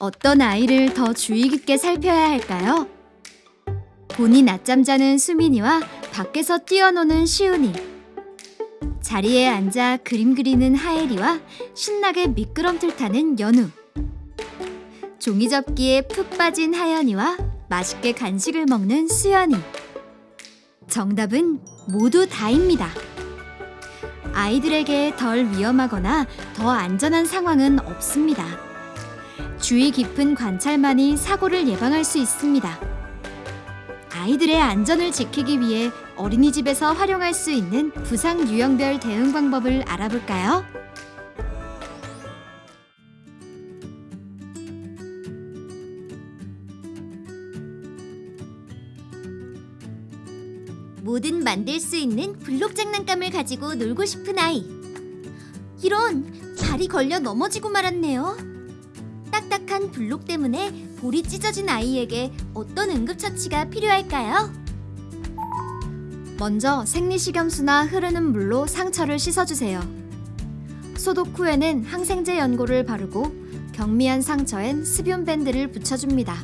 어떤 아이를 더 주의 깊게 살펴야 할까요? 본인 낮잠 자는 수민이와 밖에서 뛰어노는 시훈이. 자리에 앉아 그림 그리는 하엘이와 신나게 미끄럼틀 타는 연우. 종이접기에 푹 빠진 하연이와 맛있게 간식을 먹는 수연이. 정답은 모두 다입니다. 아이들에게 덜 위험하거나 더 안전한 상황은 없습니다. 주의 깊은 관찰만이 사고를 예방할 수 있습니다. 아이들의 안전을 지키기 위해 어린이집에서 활용할 수 있는 부상 유형별 대응 방법을 알아볼까요? 뭐든 만들 수 있는 블록 장난감을 가지고 놀고 싶은 아이. 이런 발이 걸려 넘어지고 말았네요. 딱딱한 블록 때문에 볼이 찢어진 아이에게 어떤 응급처치가 필요할까요? 먼저 생리식염수나 흐르는 물로 상처를 씻어주세요. 소독 후에는 항생제 연고를 바르고 경미한 상처엔 습윤 밴드를 붙여줍니다.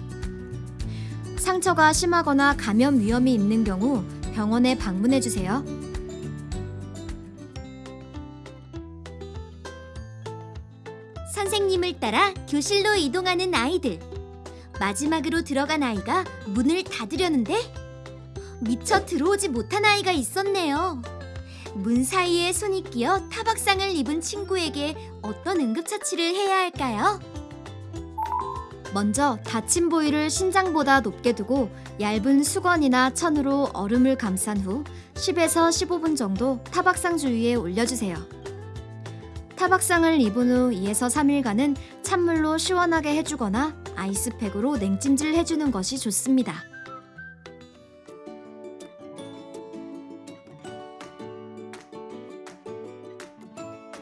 상처가 심하거나 감염 위험이 있는 경우 병원에 방문해 주세요. 따라 교실로 이동하는 아이들. 마지막으로 들어간 아이가 문을 닫으려는데 미처 들어오지 못한 아이가 있었네요. 문 사이에 손이 끼어 타박상을 입은 친구에게 어떤 응급처치를 해야 할까요? 먼저 다친 부위를 신장보다 높게 두고 얇은 수건이나 천으로 얼음을 감싼 후 10에서 15분 정도 타박상 주위에 올려주세요. 타박상을 입은 후 2에서 3일간은 찬물로 시원하게 해주거나 아이스팩으로 냉찜질 해주는 것이 좋습니다.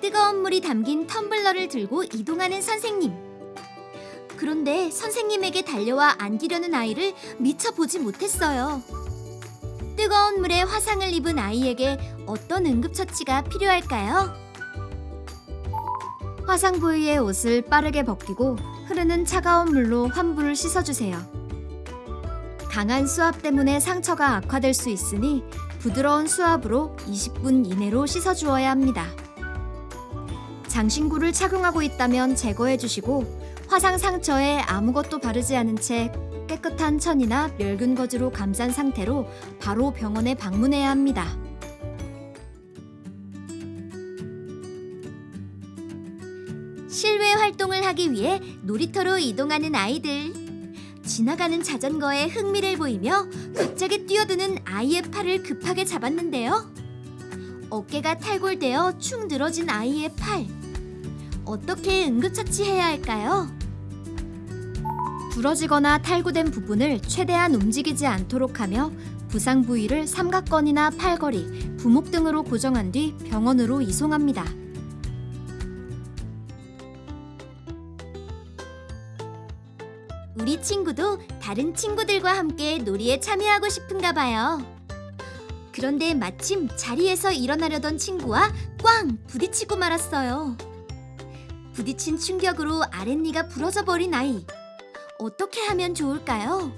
뜨거운 물이 담긴 텀블러를 들고 이동하는 선생님. 그런데 선생님에게 달려와 안기려는 아이를 미처 보지 못했어요. 뜨거운 물에 화상을 입은 아이에게 어떤 응급처치가 필요할까요? 화상 부위의 옷을 빠르게 벗기고 흐르는 차가운 물로 환부를 씻어주세요. 강한 수압 때문에 상처가 악화될 수 있으니 부드러운 수압으로 20분 이내로 씻어주어야 합니다. 장신구를 착용하고 있다면 제거해 주시고 화상 상처에 아무것도 바르지 않은 채 깨끗한 천이나 멸균 거즈로 감싼 상태로 바로 병원에 방문해야 합니다. 실외 활동을 하기 위해 놀이터로 이동하는 아이들. 지나가는 자전거에 흥미를 보이며 갑자기 뛰어드는 아이의 팔을 급하게 잡았는데요. 어깨가 탈골되어 축 늘어진 아이의 팔. 어떻게 응급처치해야 할까요? 부러지거나 탈구된 부분을 최대한 움직이지 않도록 하며 부상 부위를 삼각건이나 팔걸이, 부목 등으로 고정한 뒤 병원으로 이송합니다. 우리 친구도 다른 친구들과 함께 놀이에 참여하고 싶은가 봐요. 그런데 마침 자리에서 일어나려던 친구와 꽝 부딪히고 말았어요. 부딪힌 충격으로 아랫니가 부러져 버린 아이. 어떻게 하면 좋을까요?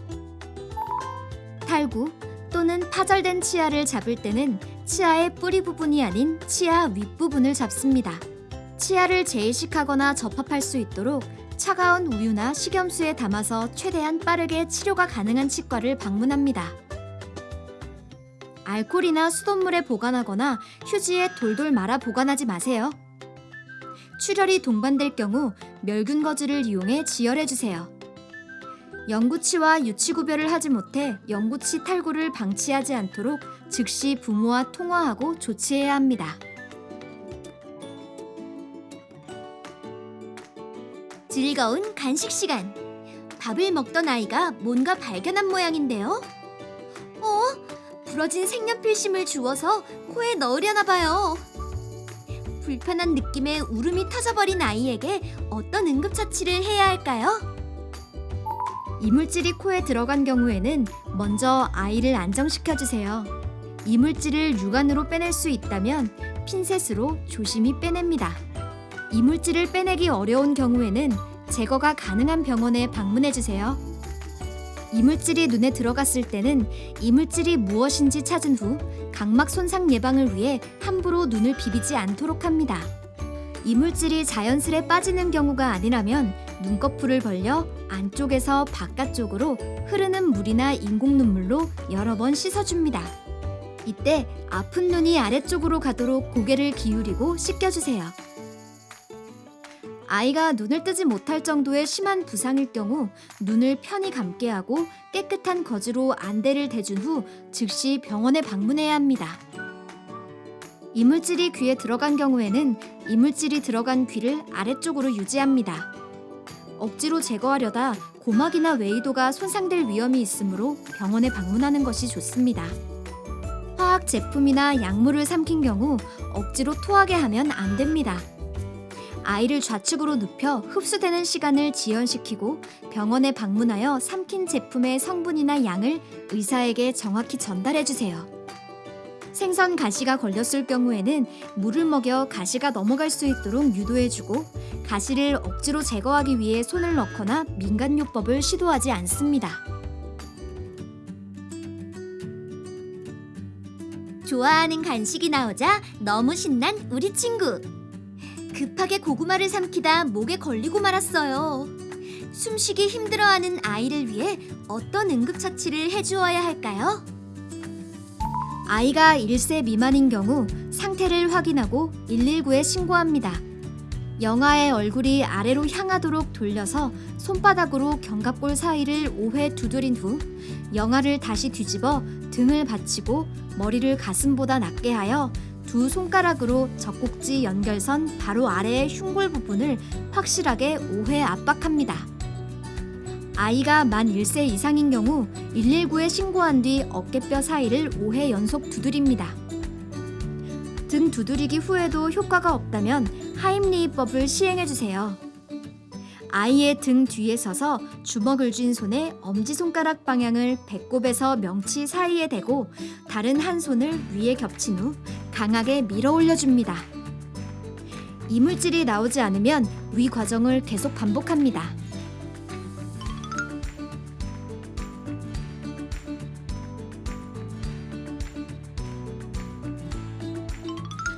탈구 또는 파절된 치아를 잡을 때는 치아의 뿌리 부분이 아닌 치아 윗부분을 잡습니다. 치아를 재이식하거나 접합할 수 있도록 차가운 우유나 식염수에 담아서 최대한 빠르게 치료가 가능한 치과를 방문합니다. 알코올이나 수돗물에 보관하거나 휴지에 돌돌 말아 보관하지 마세요. 출혈이 동반될 경우 멸균 거즈를 이용해 지혈해 주세요. 영구치와 유치 구별을 하지 못해 영구치 탈구를 방치하지 않도록 즉시 부모와 통화하고 조치해야 합니다. 즐거운 간식 시간. 밥을 먹던 아이가 뭔가 발견한 모양인데요. 어? 부러진 색연필심을 주워서 코에 넣으려나 봐요. 불편한 느낌에 울음이 터져버린 아이에게 어떤 응급처치를 해야 할까요? 이물질이 코에 들어간 경우에는 먼저 아이를 안정시켜주세요. 이물질을 육안으로 빼낼 수 있다면 핀셋으로 조심히 빼냅니다. 이물질을 빼내기 어려운 경우에는 제거가 가능한 병원에 방문해 주세요. 이물질이 눈에 들어갔을 때는 이물질이 무엇인지 찾은 후 각막 손상 예방을 위해 함부로 눈을 비비지 않도록 합니다. 이물질이 자연스레 빠지는 경우가 아니라면 눈꺼풀을 벌려 안쪽에서 바깥쪽으로 흐르는 물이나 인공 눈물로 여러 번 씻어줍니다. 이때 아픈 눈이 아래쪽으로 가도록 고개를 기울이고 씻겨주세요. 아이가 눈을 뜨지 못할 정도의 심한 부상일 경우 눈을 편히 감게 하고 깨끗한 거즈로 안대를 대준 후 즉시 병원에 방문해야 합니다. 이물질이 귀에 들어간 경우에는 이물질이 들어간 귀를 아래쪽으로 유지합니다. 억지로 제거하려다 고막이나 외이도가 손상될 위험이 있으므로 병원에 방문하는 것이 좋습니다. 화학 제품이나 약물을 삼킨 경우 억지로 토하게 하면 안 됩니다. 아이를 좌측으로 눕혀 흡수되는 시간을 지연시키고 병원에 방문하여 삼킨 제품의 성분이나 양을 의사에게 정확히 전달해 주세요. 생선 가시가 걸렸을 경우에는 물을 먹여 가시가 넘어갈 수 있도록 유도해주고 가시를 억지로 제거하기 위해 손을 넣거나 민간요법을 시도하지 않습니다. 좋아하는 간식이 나오자 너무 신난 우리 친구. 급하게 고구마를 삼키다 목에 걸리고 말았어요. 숨쉬기 힘들어하는 아이를 위해 어떤 응급처치를 해주어야 할까요? 아이가 1세 미만인 경우 상태를 확인하고 119에 신고합니다. 영아의 얼굴이 아래로 향하도록 돌려서 손바닥으로 견갑골 사이를 5회 두드린 후 영아를 다시 뒤집어 등을 받치고 머리를 가슴보다 낮게 하여 두 손가락으로 젖꼭지 연결선 바로 아래의 흉골 부분을 확실하게 5회 압박합니다. 아이가 만 1세 이상인 경우 119에 신고한 뒤 어깨뼈 사이를 5회 연속 두드립니다. 등 두드리기 후에도 효과가 없다면 하임리히법을 시행해 주세요. 아이의 등 뒤에 서서 주먹을 쥔 손에 엄지손가락 방향을 배꼽에서 명치 사이에 대고 다른 한 손을 위에 겹친 후 강하게 밀어 올려줍니다. 이물질이 나오지 않으면 위 과정을 계속 반복합니다.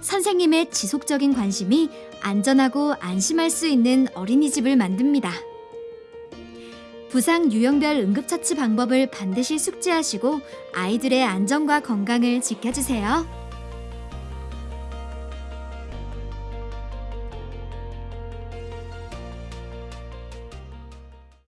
선생님의 지속적인 관심이 안전하고 안심할 수 있는 어린이집을 만듭니다. 부상 유형별 응급처치 방법을 반드시 숙지하시고 아이들의 안전과 건강을 지켜주세요.